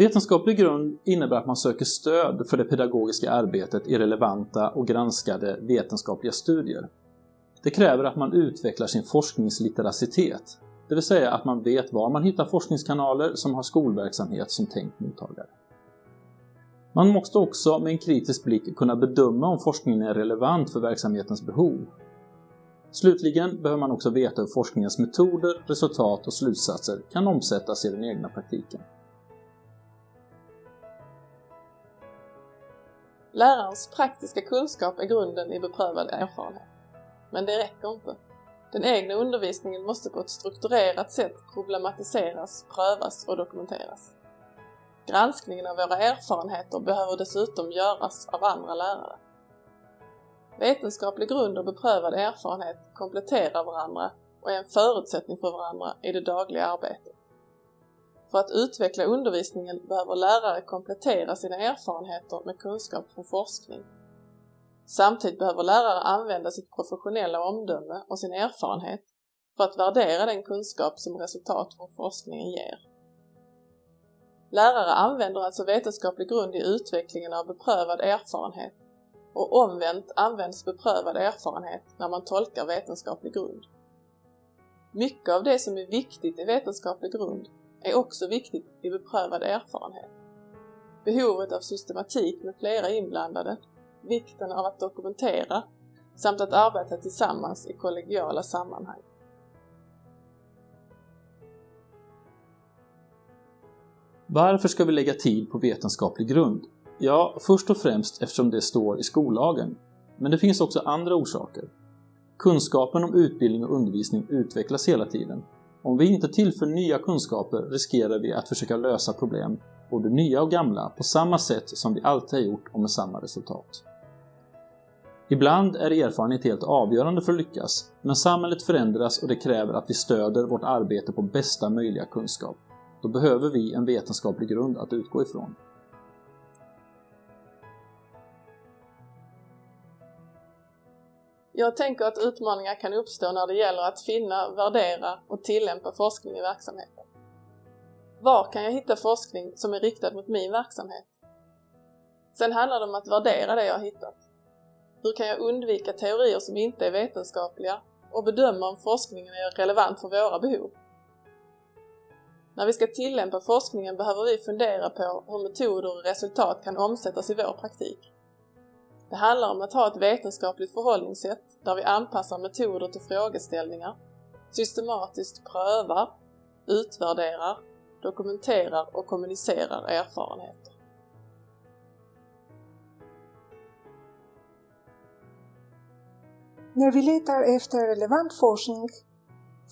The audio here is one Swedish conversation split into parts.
Vetenskaplig grund innebär att man söker stöd för det pedagogiska arbetet i relevanta och granskade vetenskapliga studier. Det kräver att man utvecklar sin forskningslitteracitet, det vill säga att man vet var man hittar forskningskanaler som har skolverksamhet som tänkt mottagare. Man måste också med en kritisk blick kunna bedöma om forskningen är relevant för verksamhetens behov. Slutligen behöver man också veta hur forskningens metoder, resultat och slutsatser kan omsättas i den egna praktiken. Lärarens praktiska kunskap är grunden i beprövad erfarenhet. Men det räcker inte. Den egna undervisningen måste på ett strukturerat sätt problematiseras, prövas och dokumenteras. Granskningen av våra erfarenheter behöver dessutom göras av andra lärare. Vetenskaplig grund och beprövad erfarenhet kompletterar varandra och är en förutsättning för varandra i det dagliga arbetet. För att utveckla undervisningen behöver lärare komplettera sina erfarenheter med kunskap från forskning. Samtidigt behöver lärare använda sitt professionella omdöme och sin erfarenhet för att värdera den kunskap som resultat från forskningen ger. Lärare använder alltså vetenskaplig grund i utvecklingen av beprövad erfarenhet och omvänt används beprövad erfarenhet när man tolkar vetenskaplig grund. Mycket av det som är viktigt i vetenskaplig grund är också viktigt i beprövad erfarenhet. Behovet av systematik med flera inblandade, vikten av att dokumentera samt att arbeta tillsammans i kollegiala sammanhang. Varför ska vi lägga tid på vetenskaplig grund? Ja, först och främst eftersom det står i skollagen. Men det finns också andra orsaker. Kunskapen om utbildning och undervisning utvecklas hela tiden om vi inte tillför nya kunskaper riskerar vi att försöka lösa problem, både nya och gamla, på samma sätt som vi alltid har gjort och med samma resultat. Ibland är erfarenhet helt avgörande för att lyckas, men samhället förändras och det kräver att vi stöder vårt arbete på bästa möjliga kunskap. Då behöver vi en vetenskaplig grund att utgå ifrån. Jag tänker att utmaningar kan uppstå när det gäller att finna, värdera och tillämpa forskning i verksamheten. Var kan jag hitta forskning som är riktad mot min verksamhet? Sen handlar det om att värdera det jag har hittat. Hur kan jag undvika teorier som inte är vetenskapliga och bedöma om forskningen är relevant för våra behov? När vi ska tillämpa forskningen behöver vi fundera på hur metoder och resultat kan omsättas i vår praktik. Det handlar om att ha ett vetenskapligt förhållningssätt där vi anpassar metoder till frågeställningar, systematiskt prövar, utvärderar, dokumenterar och kommunicerar erfarenheter. När vi letar efter relevant forskning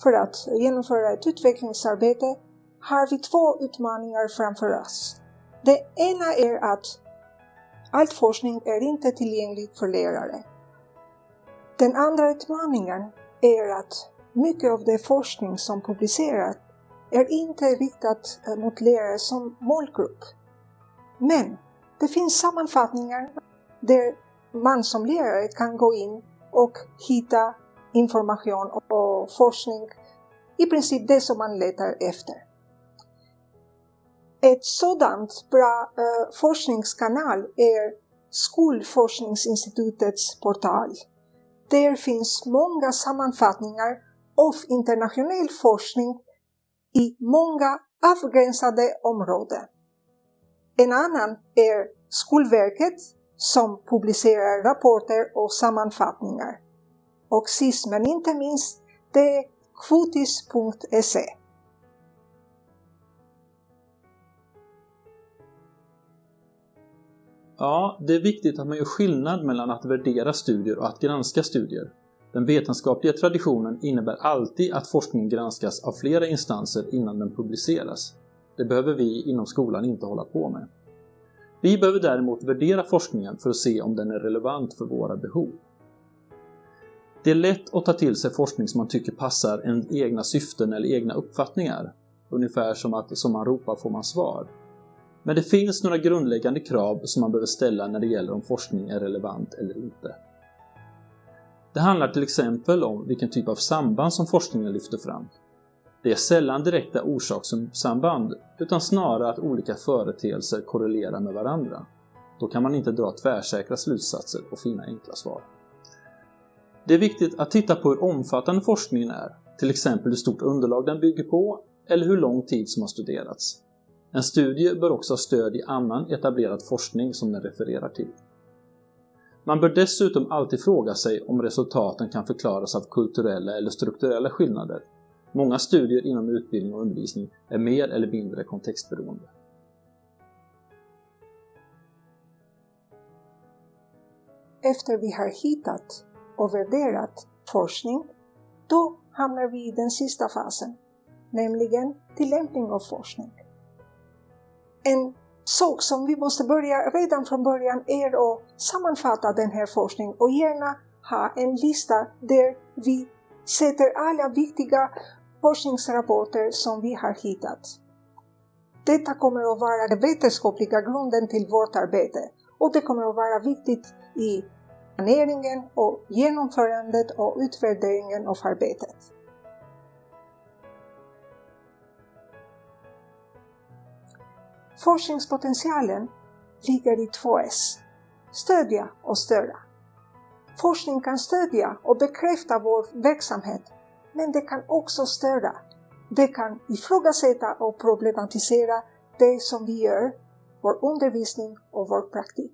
för att genomföra ett utvecklingsarbete har vi två utmaningar framför oss. Det ena är att All forskning är inte tillgänglig för lärare. Den andra utmaningen är att mycket av den forskning som publiceras är inte riktat eh, mot lärare som målgrupp. Men det finns sammanfattningar där man som lärare kan gå in och hitta information och forskning, i princip det som man letar efter. Ett sådant bra eh, forskningskanal är Skolforskningsinstitutets portal. Där finns många sammanfattningar av internationell forskning i många avgränsade områden. En annan är Skolverket som publicerar rapporter och sammanfattningar. Och sist men inte minst, det är kvotis.se. Ja, det är viktigt att man gör skillnad mellan att värdera studier och att granska studier. Den vetenskapliga traditionen innebär alltid att forskningen granskas av flera instanser innan den publiceras. Det behöver vi inom skolan inte hålla på med. Vi behöver däremot värdera forskningen för att se om den är relevant för våra behov. Det är lätt att ta till sig forskning som man tycker passar en egna syften eller egna uppfattningar. Ungefär som att som man ropar får man svar. Men det finns några grundläggande krav som man behöver ställa när det gäller om forskning är relevant eller inte. Det handlar till exempel om vilken typ av samband som forskningen lyfter fram. Det är sällan direkta orsakssamband, utan snarare att olika företeelser korrelerar med varandra. Då kan man inte dra tvärsäkra slutsatser och finna enkla svar. Det är viktigt att titta på hur omfattande forskningen är, till exempel hur stort underlag den bygger på eller hur lång tid som har studerats. En studie bör också ha stöd i annan etablerad forskning som den refererar till. Man bör dessutom alltid fråga sig om resultaten kan förklaras av kulturella eller strukturella skillnader. Många studier inom utbildning och undervisning är mer eller mindre kontextberoende. Efter vi har hittat och värderat forskning, då hamnar vi i den sista fasen, nämligen tillämpning av forskning. En sak som vi måste börja redan från början är att sammanfatta den här forskningen och gärna ha en lista där vi sätter alla viktiga forskningsrapporter som vi har hittat. Detta kommer att vara den vetenskapliga grunden till vårt arbete och det kommer att vara viktigt i planeringen och genomförandet och utvärderingen av arbetet. Forskningspotentialen ligger i två S. Stödja och störa. Forskning kan stödja och bekräfta vår verksamhet, men det kan också störa. Det kan ifrågasätta och problematisera det som vi gör, vår undervisning och vår praktik.